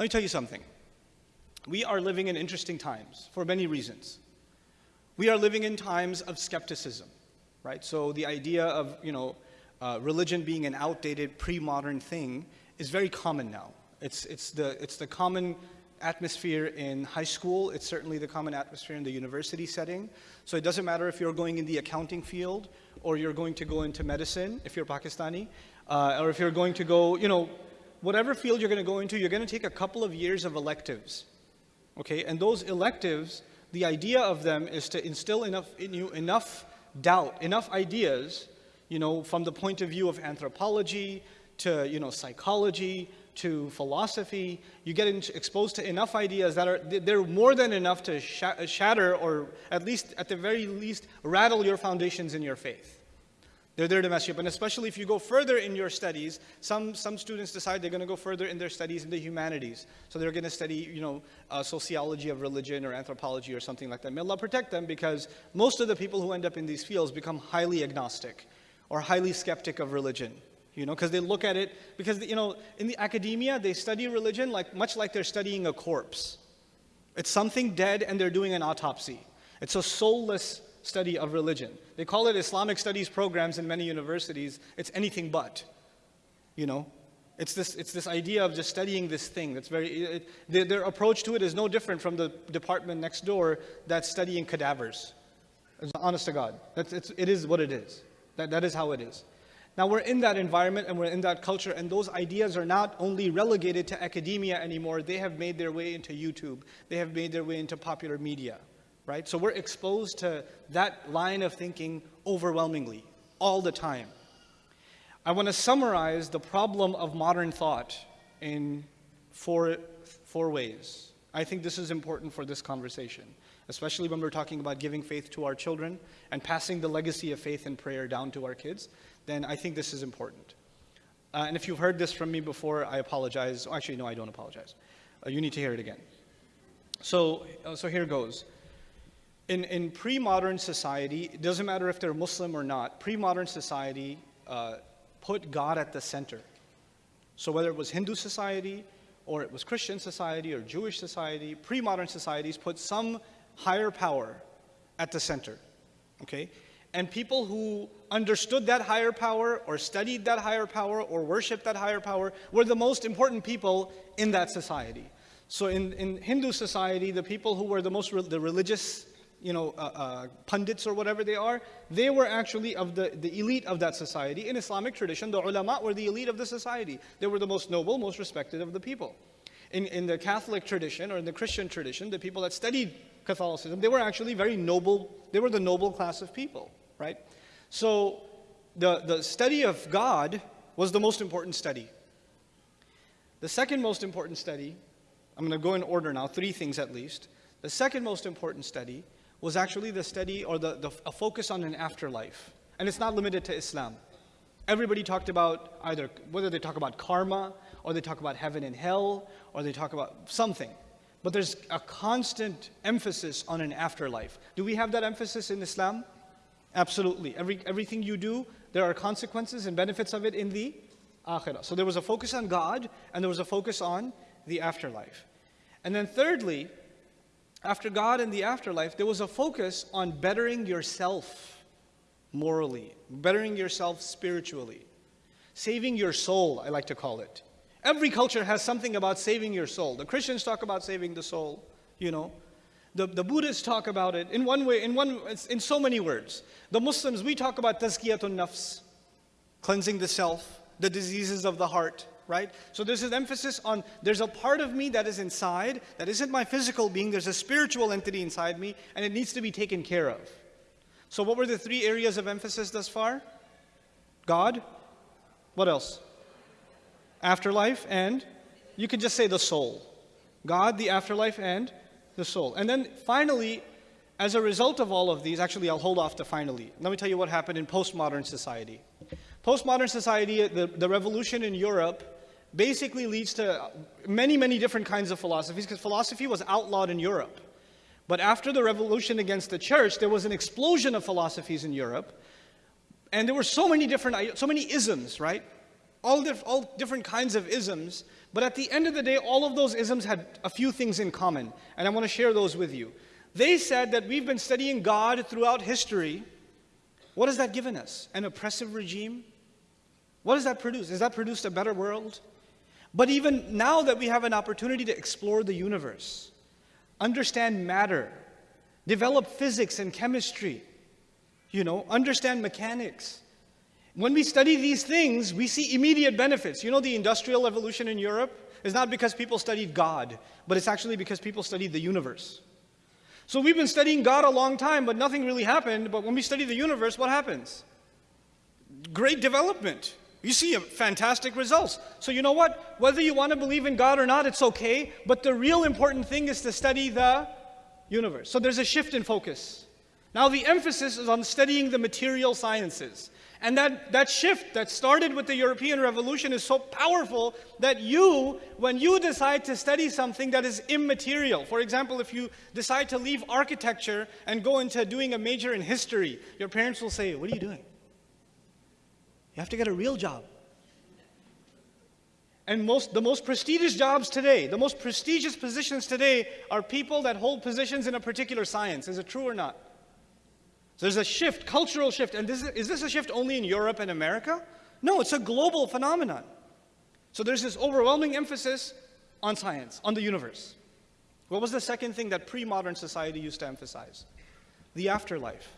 Let me tell you something. We are living in interesting times for many reasons. We are living in times of skepticism, right? So the idea of, you know, uh, religion being an outdated, pre-modern thing is very common now. It's, it's, the, it's the common atmosphere in high school. It's certainly the common atmosphere in the university setting. So it doesn't matter if you're going in the accounting field or you're going to go into medicine, if you're Pakistani, uh, or if you're going to go, you know, whatever field you're going to go into, you're going to take a couple of years of electives. Okay, and those electives, the idea of them is to instill enough in you enough doubt, enough ideas, you know, from the point of view of anthropology to, you know, psychology to philosophy. You get exposed to enough ideas that are, they're more than enough to shatter or at least, at the very least, rattle your foundations in your faith. They're there to mess you up. And especially if you go further in your studies, some, some students decide they're going to go further in their studies in the humanities. So they're going to study, you know, uh, sociology of religion or anthropology or something like that. May Allah protect them because most of the people who end up in these fields become highly agnostic or highly skeptic of religion. You know, because they look at it, because, you know, in the academia, they study religion like, much like they're studying a corpse. It's something dead and they're doing an autopsy. It's a soulless study of religion. They call it Islamic studies programs in many universities. It's anything but, you know. It's this, it's this idea of just studying this thing that's very, it, their, their, approach to it is no different from the department next door that's studying cadavers. It's honest to God. That's, it's, it is what it is. That, that is how it is. Now we're in that environment and we're in that culture and those ideas are not only relegated to academia anymore, they have made their way into YouTube. They have made their way into popular media right? So we're exposed to that line of thinking overwhelmingly, all the time. I want to summarize the problem of modern thought in four, four ways. I think this is important for this conversation, especially when we're talking about giving faith to our children and passing the legacy of faith and prayer down to our kids, then I think this is important. Uh, and if you've heard this from me before, I apologize. Actually, no, I don't apologize. Uh, you need to hear it again. So, uh, so here goes in, in pre-modern society, it doesn't matter if they're Muslim or not, pre-modern society uh, put God at the center. So whether it was Hindu society, or it was Christian society, or Jewish society, pre-modern societies put some higher power at the center, okay? And people who understood that higher power, or studied that higher power, or worshiped that higher power, were the most important people in that society. So in, in Hindu society, the people who were the most, re the religious you know, uh, uh, pundits or whatever they are, they were actually of the, the elite of that society. In Islamic tradition, the ulama were the elite of the society. They were the most noble, most respected of the people. In, in the Catholic tradition or in the Christian tradition, the people that studied Catholicism, they were actually very noble, they were the noble class of people, right? So the, the study of God was the most important study. The second most important study, I'm going to go in order now, three things at least. The second most important study was actually the study or the, the a focus on an afterlife. And it's not limited to Islam. Everybody talked about either, whether they talk about karma, or they talk about heaven and hell, or they talk about something. But there's a constant emphasis on an afterlife. Do we have that emphasis in Islam? Absolutely. Every, everything you do, there are consequences and benefits of it in the akhirah. So there was a focus on God, and there was a focus on the afterlife. And then thirdly, after God and the afterlife, there was a focus on bettering yourself morally, bettering yourself spiritually, saving your soul, I like to call it. Every culture has something about saving your soul. The Christians talk about saving the soul, you know. The, the Buddhists talk about it in one way, in, one, in so many words. The Muslims, we talk about tazkiyatun nafs, cleansing the self, the diseases of the heart right? So there's an emphasis on there's a part of me that is inside, that isn't my physical being, there's a spiritual entity inside me, and it needs to be taken care of. So what were the three areas of emphasis thus far? God, what else? Afterlife, and you could just say the soul. God, the afterlife, and the soul. And then finally, as a result of all of these, actually I'll hold off to finally. Let me tell you what happened in postmodern society. Postmodern society, the, the revolution in Europe, basically leads to many, many different kinds of philosophies because philosophy was outlawed in Europe. But after the revolution against the church, there was an explosion of philosophies in Europe. And there were so many different, so many isms, right? All, all different kinds of isms But at the end of the day, all of those isms had a few things in common, and I want to share those with you. They said that we've been studying God throughout history. What has that given us? An oppressive regime? What does that produce? Has that produced a better world? But even now that we have an opportunity to explore the universe, understand matter, develop physics and chemistry, you know, understand mechanics. When we study these things, we see immediate benefits. You know, the industrial revolution in Europe is not because people studied God, but it's actually because people studied the universe. So we've been studying God a long time, but nothing really happened. But when we study the universe, what happens? Great development. You see fantastic results. So you know what? Whether you want to believe in God or not, it's okay. But the real important thing is to study the universe. So there's a shift in focus. Now the emphasis is on studying the material sciences. And that, that shift that started with the European Revolution is so powerful that you, when you decide to study something that is immaterial, for example, if you decide to leave architecture and go into doing a major in history, your parents will say, What are you doing? You have to get a real job. And most, the most prestigious jobs today, the most prestigious positions today are people that hold positions in a particular science. Is it true or not? So there's a shift, cultural shift. And this, is this a shift only in Europe and America? No, it's a global phenomenon. So there's this overwhelming emphasis on science, on the universe. What was the second thing that pre modern society used to emphasize? The afterlife.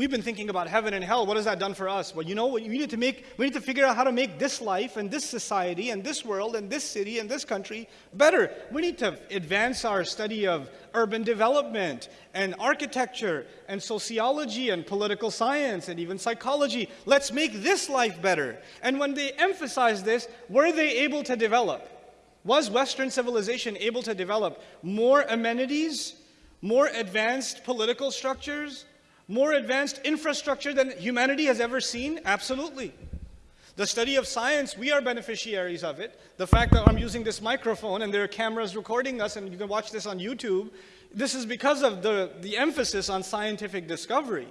We've been thinking about heaven and hell. What has that done for us? Well, you know what? We need to make, we need to figure out how to make this life and this society and this world and this city and this country better. We need to advance our study of urban development and architecture and sociology and political science and even psychology. Let's make this life better. And when they emphasize this, were they able to develop? Was Western civilization able to develop more amenities, more advanced political structures? More advanced infrastructure than humanity has ever seen? Absolutely. The study of science, we are beneficiaries of it. The fact that I'm using this microphone and there are cameras recording us and you can watch this on YouTube, this is because of the, the emphasis on scientific discovery.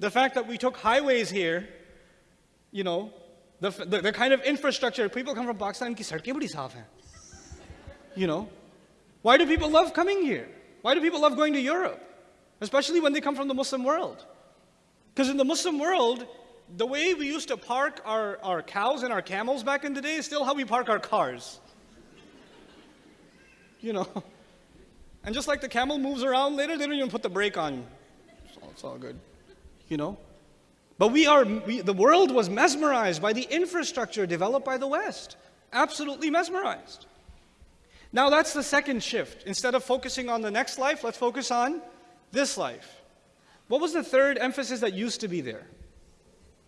The fact that we took highways here, you know, the, the, the kind of infrastructure, people come from Pakistan, ki sadkein badi. You know, why do people love coming here? Why do people love going to Europe? Especially when they come from the Muslim world. Because in the Muslim world, the way we used to park our, our cows and our camels back in the day is still how we park our cars. You know? And just like the camel moves around later, they don't even put the brake on. So it's all good. You know? But we are, we, the world was mesmerized by the infrastructure developed by the West. Absolutely mesmerized. Now that's the second shift. Instead of focusing on the next life, let's focus on this life. What was the third emphasis that used to be there?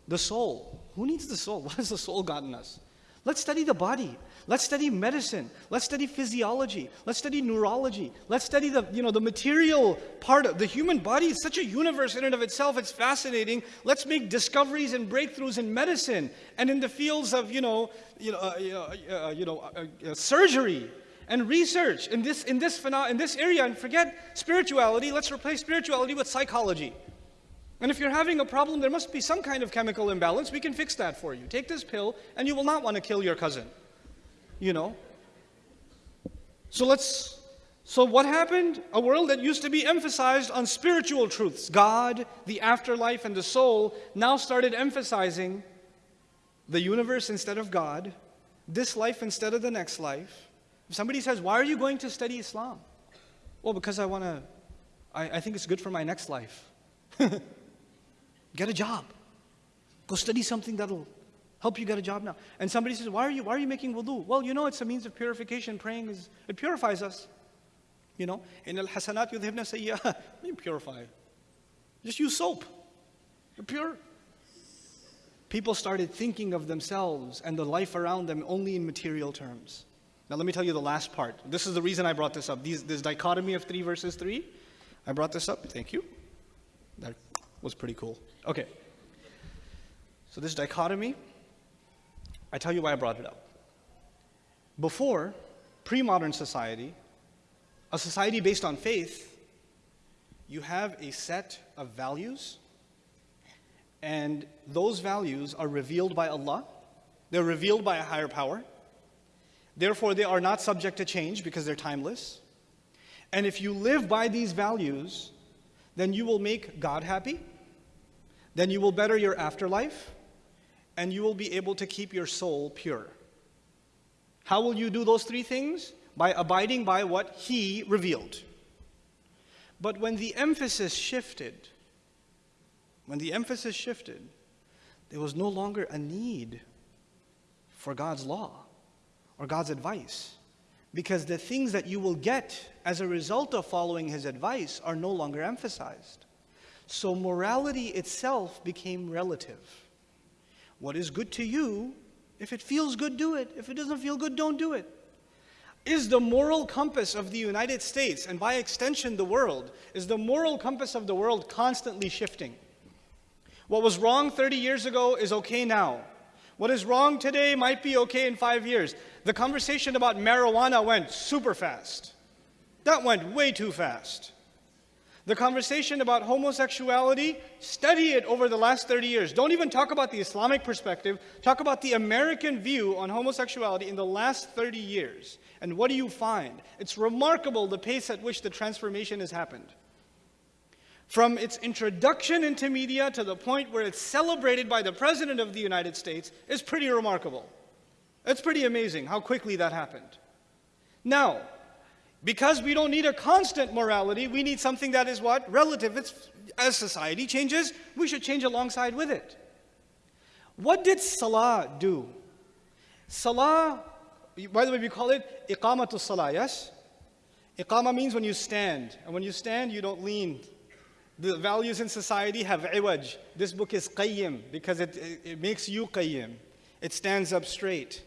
The soul. Who needs the soul? What has the soul gotten us? Let's study the body. Let's study medicine. Let's study physiology. Let's study neurology. Let's study the, you know, the material part of the human body is such a universe in and of itself. It's fascinating. Let's make discoveries and breakthroughs in medicine and in the fields of, you know, you know, uh, you know, uh, you know uh, uh surgery and research in this, in, this in this area and forget spirituality. Let's replace spirituality with psychology. And if you're having a problem, there must be some kind of chemical imbalance. We can fix that for you. Take this pill, and you will not want to kill your cousin. You know? So let's. So, what happened? A world that used to be emphasized on spiritual truths, God, the afterlife, and the soul, now started emphasizing the universe instead of God, this life instead of the next life, if somebody says, Why are you going to study Islam? Well, because I want to, I, I think it's good for my next life. get a job. Go study something that'll help you get a job now. And somebody says, Why are you, why are you making wudu? Well, you know, it's a means of purification. Praying is, it purifies us. You know, in al hasanat yudhibna sayyi'ah. You purify. Just use soap. You're pure. People started thinking of themselves and the life around them only in material terms. Now, let me tell you the last part. This is the reason I brought this up. These, this dichotomy of 3 verses 3. I brought this up. Thank you. That was pretty cool. Okay. So, this dichotomy, I tell you why I brought it up. Before, pre modern society, a society based on faith, you have a set of values, and those values are revealed by Allah, they're revealed by a higher power Therefore, they are not subject to change because they're timeless. And if you live by these values, then you will make God happy, then you will better your afterlife, and you will be able to keep your soul pure. How will you do those three things? By abiding by what He revealed. But when the emphasis shifted, when the emphasis shifted, there was no longer a need for God's law or God's advice. Because the things that you will get as a result of following His advice are no longer emphasized. So morality itself became relative. What is good to you, if it feels good, do it. If it doesn't feel good, don't do it. Is the moral compass of the United States, and by extension the world, is the moral compass of the world constantly shifting? What was wrong 30 years ago is okay now. What is wrong today might be okay in five years. The conversation about marijuana went super fast. That went way too fast. The conversation about homosexuality, study it over the last 30 years. Don't even talk about the Islamic perspective, talk about the American view on homosexuality in the last 30 years. And what do you find? It's remarkable the pace at which the transformation has happened. From its introduction into media to the point where it's celebrated by the President of the United States is pretty remarkable. It's pretty amazing how quickly that happened. Now, because we don't need a constant morality, we need something that is what? Relative. It's, as society changes, we should change alongside with it. What did Salah do? Salah, by the way, we call it Iqamatul Salah, yes? Iqama means when you stand. And when you stand, you don't lean the values in society have iwaj. This book is qayyim because it, it, it, makes you qayyim. It stands up straight.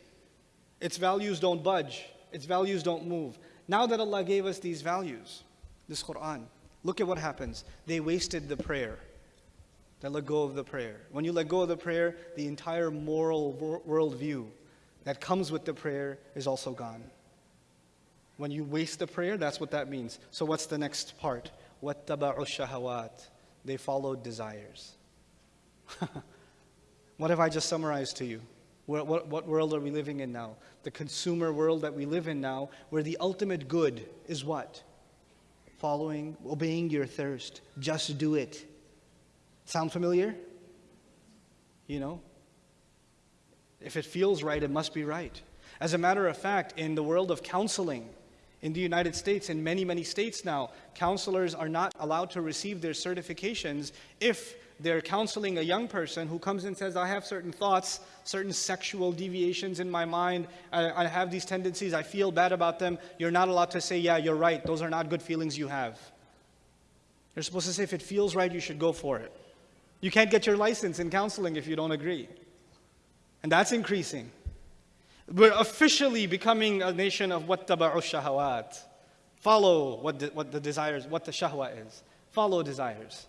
Its values don't budge. Its values don't move. Now that Allah gave us these values, this Quran, look at what happens. They wasted the prayer. They let go of the prayer. When you let go of the prayer, the entire moral worldview that comes with the prayer is also gone. When you waste the prayer, that's what that means. So, what's the next part? وَاتَّبَعُوا الشَّهَوَاتِ They followed desires. what have I just summarized to you? What, what, what, world are we living in now? The consumer world that we live in now, where the ultimate good is what? Following, obeying your thirst. Just do it. Sound familiar? You know? If it feels right, it must be right. As a matter of fact, in the world of counseling, in the United States, in many, many states now, counselors are not allowed to receive their certifications if they're counseling a young person who comes and says, I have certain thoughts, certain sexual deviations in my mind, I, I, have these tendencies, I feel bad about them. You're not allowed to say, Yeah, you're right, those are not good feelings you have. You're supposed to say, If it feels right, you should go for it. You can't get your license in counseling if you don't agree. And that's increasing. We're officially becoming a nation of wattaba'u shahawat. Follow what the, what the desires, what the shahwa is. Follow desires.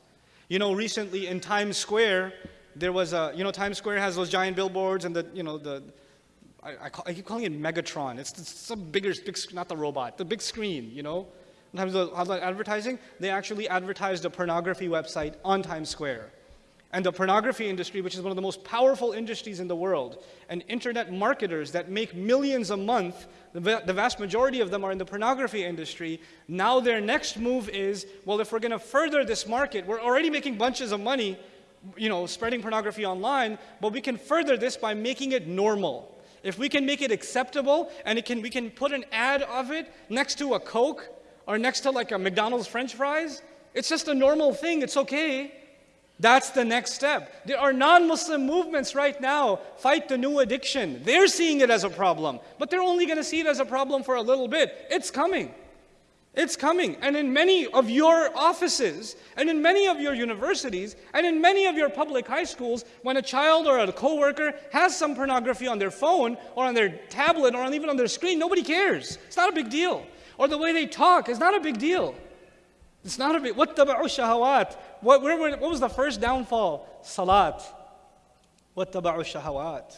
You know, recently in Times Square, there was a, you know, Times Square has those giant billboards and the, you know, the, I, I, call, I keep calling it Megatron. It's, it's some bigger, big, not the robot, the big screen, you know. Sometimes the advertising, they actually advertised a pornography website on Times Square and the pornography industry, which is one of the most powerful industries in the world, and internet marketers that make millions a month, the, vast majority of them are in the pornography industry. Now their next move is, well, if we're going to further this market, we're already making bunches of money, you know, spreading pornography online, but we can further this by making it normal. If we can make it acceptable and it can, we can put an ad of it next to a Coke or next to like a McDonald's french fries, it's just a normal thing, it's okay. That's the next step. There are non Muslim movements right now, fight the new addiction. They're seeing it as a problem, but they're only going to see it as a problem for a little bit. It's coming. It's coming. And in many of your offices, and in many of your universities, and in many of your public high schools, when a child or a coworker has some pornography on their phone or on their tablet or even on their screen, nobody cares. It's not a big deal. Or the way they talk is not a big deal. It's not a big, what shahawat? What, where, what was the first downfall? Salat. What shahawat?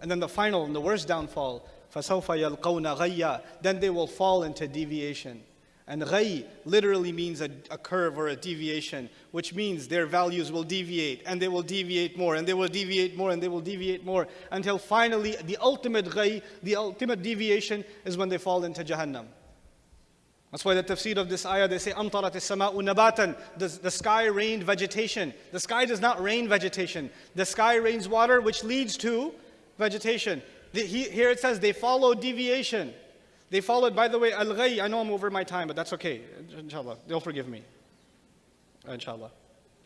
And then the final and the worst downfall, فَسَوْفَ يَلْقَوْنَ غَيَّا Then they will fall into deviation. And ghay literally means a, a, curve or a deviation, which means their values will deviate and they will deviate more and they will deviate more and they will deviate more until finally the ultimate ghay, the ultimate deviation is when they fall into Jahannam. That's why the tafsir of this ayah, they say, أَمْطَرَتِ السَّمَاءُ nabatan. The, the sky rained vegetation. The sky does not rain vegetation. The sky rains water, which leads to vegetation. The, he, here it says they follow deviation. They followed, by the way, al ghay. I know I'm over my time, but that's okay. Inshallah. They'll forgive me. Inshallah.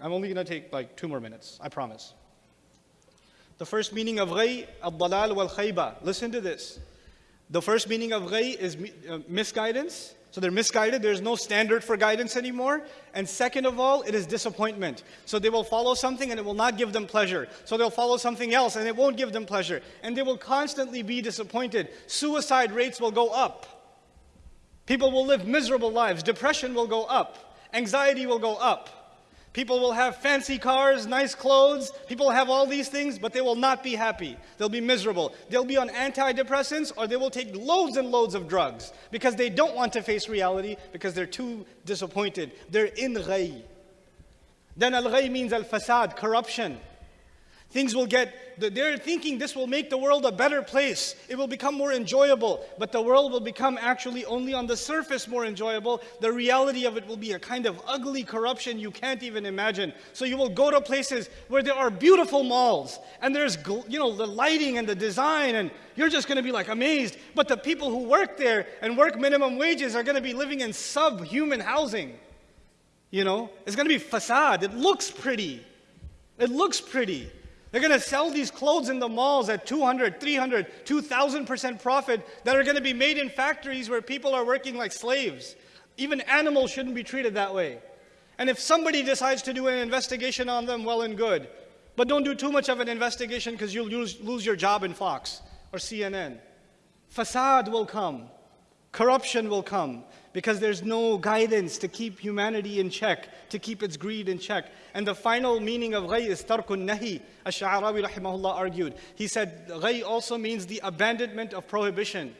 I'm only going to take like two more minutes. I promise. The first meaning of ghay, al-dalal wal-khayba. Listen to this. The first meaning of ghay is uh, misguidance. so they're misguided. There's no standard for guidance anymore. And second of all, it is disappointment. So they will follow something and it will not give them pleasure. So they'll follow something else and it won't give them pleasure. And they will constantly be disappointed. Suicide rates will go up. People will live miserable lives. Depression will go up. Anxiety will go up. People will have fancy cars, nice clothes. People have all these things, but they will not be happy. They'll be miserable. They'll be on antidepressants or they will take loads and loads of drugs because they don't want to face reality because they're too disappointed. They're in ghay. Then al ghay means al fasad, corruption. Things will get, they're thinking this will make the world a better place. It will become more enjoyable, but the world will become actually only on the surface more enjoyable. The reality of it will be a kind of ugly corruption you can't even imagine. So you will go to places where there are beautiful malls and there's, you know, the lighting and the design and you're just going to be like amazed. But the people who work there and work minimum wages are going to be living in subhuman housing. You know, it's going to be facade. It looks pretty. It looks pretty. They're going to sell these clothes in the malls at 200, 300, 2,000% profit that are going to be made in factories where people are working like slaves. Even animals shouldn't be treated that way. And if somebody decides to do an investigation on them, well and good. But don't do too much of an investigation because you'll lose, lose your job in Fox or CNN. Facade will come. Corruption will come because there's no guidance to keep humanity in check, to keep its greed in check. And the final meaning of ghay is tarkun nahi. Ash-Sha'arawi rahimahullah argued. He said ghay also means the abandonment of prohibition.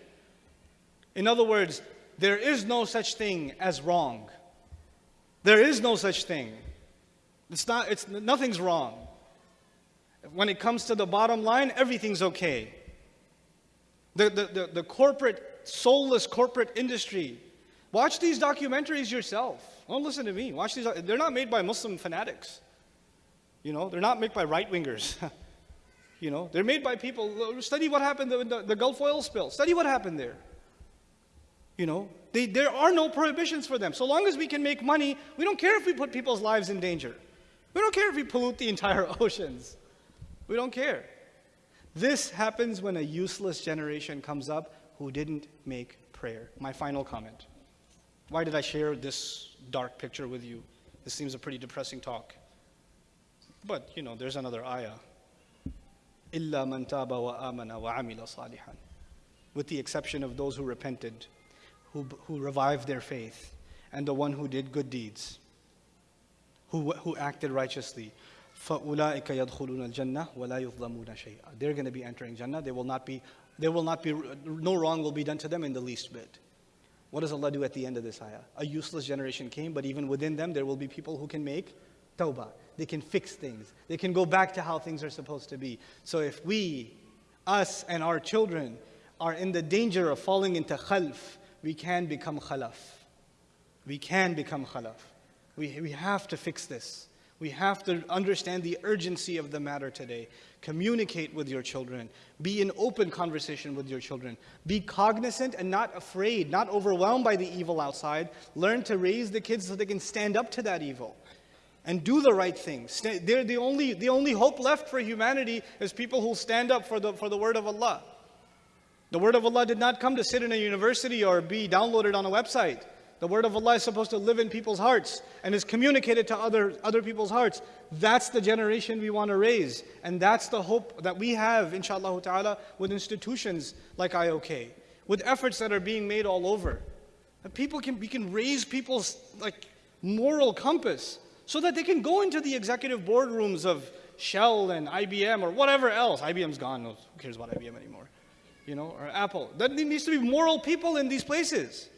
In other words, there is no such thing as wrong. There is no such thing. It's not, it's, nothing's wrong. When it comes to the bottom line, everything's okay. The, the, the, the corporate soulless corporate industry. Watch these documentaries yourself. Don't listen to me. Watch these. They're not made by Muslim fanatics. You know, they're not made by right wingers. you know, they're made by people. Study what happened in the, the Gulf oil spill. Study what happened there. You know, they, there are no prohibitions for them. So long as we can make money, we don't care if we put people's lives in danger. We don't care if we pollute the entire oceans. We don't care. This happens when a useless generation comes up who didn't make prayer. My final comment. Why did I share this dark picture with you? This seems a pretty depressing talk. But, you know, there's another ayah. إِلَّا مَنْ تَابَ وَآمَنَ وَعَمِلَ صَالِحًا With the exception of those who repented, who, who revived their faith, and the one who did good deeds, who, who acted righteously. فَأُولَٰئِكَ يَدْخُلُونَ الْجَنَّةِ وَلَا يُظْلَمُونَ شَيْئًا They're going to be entering Jannah. They will not be there will not be, no wrong will be done to them in the least bit. What does Allah do at the end of this ayah? A useless generation came, but even within them, there will be people who can make tawbah. They can fix things. They can go back to how things are supposed to be. So if we, us and our children, are in the danger of falling into khalf, we can become khalaf. We can become khalaf. We, we have to fix this. We have to understand the urgency of the matter today. Communicate with your children. Be in open conversation with your children. Be cognizant and not afraid, not overwhelmed by the evil outside. Learn to raise the kids so they can stand up to that evil and do the right things. They're the only, the only hope left for humanity is people who stand up for the, for the word of Allah. The word of Allah did not come to sit in a university or be downloaded on a website. The word of Allah is supposed to live in people's hearts and is communicated to other, other people's hearts. That's the generation we want to raise. And that's the hope that we have, inshallah ta'ala, with institutions like IOK, with efforts that are being made all over. That people can, we can raise people's like moral compass so that they can go into the executive boardrooms of Shell and IBM or whatever else. IBM's gone, who cares about IBM anymore? You know, or Apple. There needs to be moral people in these places.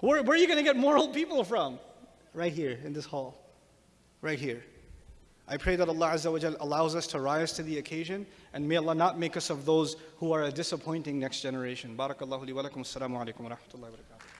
Where, where are you going to get moral people from? Right here in this hall. Right here. I pray that Allah Azza wa Jal allows us to rise to the occasion and may Allah not make us of those who are a disappointing next generation. Barakallahu li wa lakum. Assalamu alaikum wa rahmatullahi wa barakatuh.